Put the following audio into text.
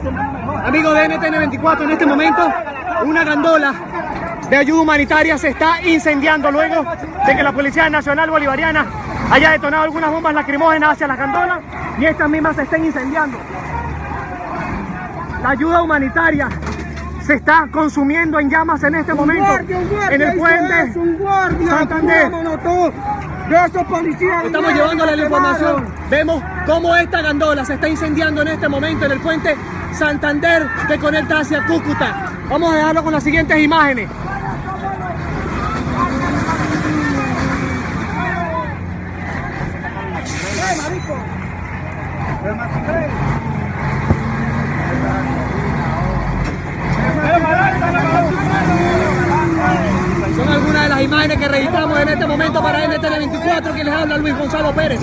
Amigos de NTN24, en este momento una gandola de ayuda humanitaria se está incendiando luego de que la Policía Nacional Bolivariana haya detonado algunas bombas lacrimógenas hacia las gandolas y estas mismas se estén incendiando. La ayuda humanitaria se está consumiendo en llamas en este momento guardia, un guardia, en el puente es, un guardia, Santander. esos policías. Estamos llevándole la información. Vemos cómo esta gandola se está incendiando en este momento en el puente Santander que conecta hacia Cúcuta. Vamos a dejarlo con las siguientes imágenes. Son algunas de las imágenes que registramos en este momento para NTN24 que les habla Luis Gonzalo Pérez.